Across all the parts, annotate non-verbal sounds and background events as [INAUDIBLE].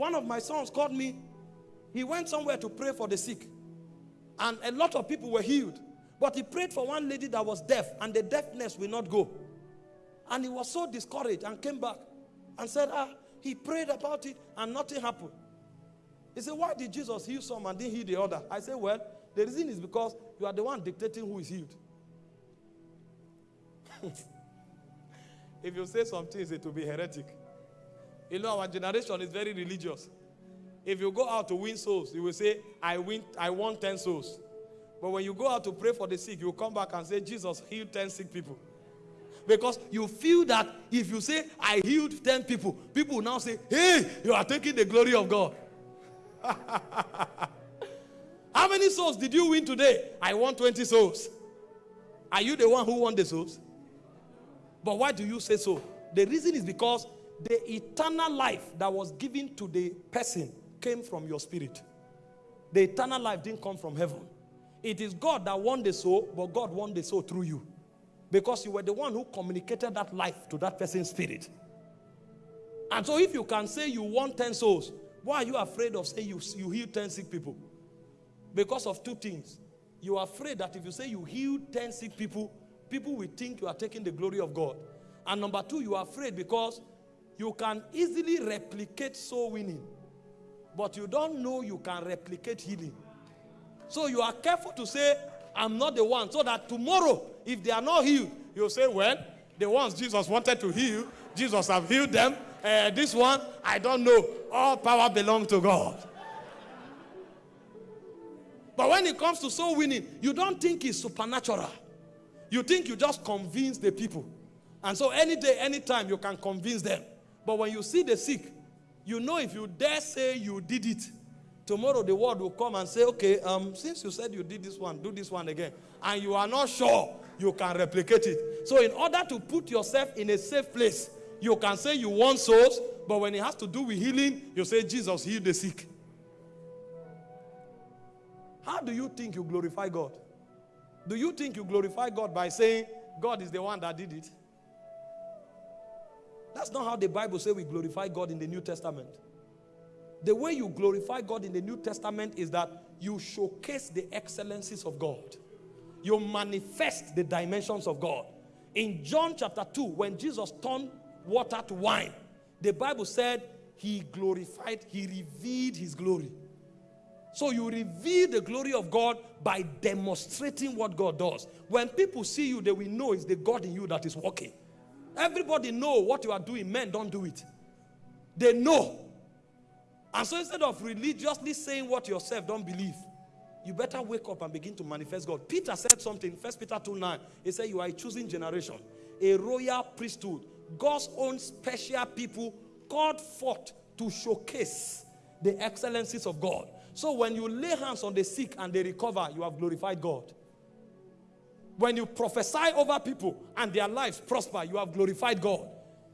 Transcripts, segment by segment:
One of my sons called me. He went somewhere to pray for the sick. And a lot of people were healed. But he prayed for one lady that was deaf, and the deafness will not go. And he was so discouraged and came back and said, Ah, he prayed about it and nothing happened. He said, Why did Jesus heal some and didn't heal the other? I said, Well, the reason is because you are the one dictating who is healed. [LAUGHS] if you say some things, it will be heretic. You know, our generation is very religious. If you go out to win souls, you will say, I win, I won 10 souls. But when you go out to pray for the sick, you come back and say, Jesus healed 10 sick people. Because you feel that if you say, I healed 10 people, people now say, Hey, you are taking the glory of God. [LAUGHS] How many souls did you win today? I won 20 souls. Are you the one who won the souls? But why do you say so? The reason is because the eternal life that was given to the person came from your spirit. The eternal life didn't come from heaven. It is God that won the soul, but God won the soul through you. Because you were the one who communicated that life to that person's spirit. And so if you can say you won 10 souls, why are you afraid of saying you, you healed 10 sick people? Because of two things. You are afraid that if you say you heal 10 sick people, people will think you are taking the glory of God. And number two, you are afraid because you can easily replicate soul winning, but you don't know you can replicate healing. So you are careful to say, I'm not the one, so that tomorrow, if they are not healed, you'll say, Well, the ones Jesus wanted to heal, Jesus have healed them. Uh, this one, I don't know. All power belongs to God. But when it comes to soul winning, you don't think it's supernatural. You think you just convince the people. And so any day, anytime, you can convince them. But when you see the sick, you know if you dare say you did it, tomorrow the world will come and say, okay, um, since you said you did this one, do this one again. And you are not sure you can replicate it. So in order to put yourself in a safe place, you can say you want souls, but when it has to do with healing, you say Jesus healed the sick. How do you think you glorify God? Do you think you glorify God by saying God is the one that did it? That's not how the Bible says we glorify God in the New Testament. The way you glorify God in the New Testament is that you showcase the excellencies of God. You manifest the dimensions of God. In John chapter 2, when Jesus turned water to wine, the Bible said he glorified, he revealed his glory. So you reveal the glory of God by demonstrating what God does. When people see you, they will know it's the God in you that is working. Everybody know what you are doing. Men don't do it. They know. And so instead of religiously saying what yourself don't believe, you better wake up and begin to manifest God. Peter said something, First Peter 2 9. He said, You are a choosing generation, a royal priesthood, God's own special people called forth to showcase the excellencies of God. So when you lay hands on the sick and they recover, you have glorified God. When you prophesy over people and their lives prosper, you have glorified God.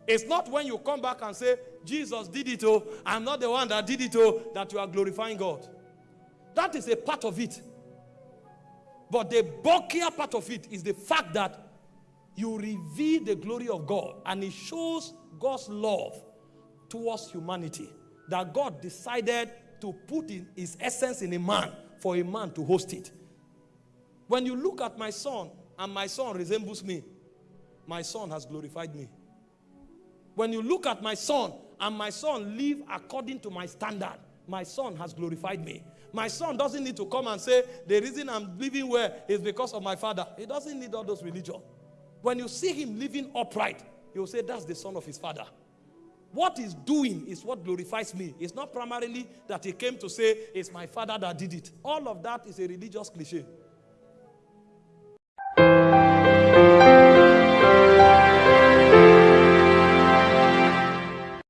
It's not when you come back and say, Jesus did it, oh, I'm not the one that did it, oh, that you are glorifying God. That is a part of it. But the bulkier part of it is the fact that you reveal the glory of God and it shows God's love towards humanity. That God decided to put in his essence in a man for a man to host it. When you look at my son and my son resembles me, my son has glorified me. When you look at my son and my son live according to my standard, my son has glorified me. My son doesn't need to come and say, the reason I'm living well is because of my father. He doesn't need all those religion. When you see him living upright, you'll say, that's the son of his father. What he's doing is what glorifies me. It's not primarily that he came to say, it's my father that did it. All of that is a religious cliche.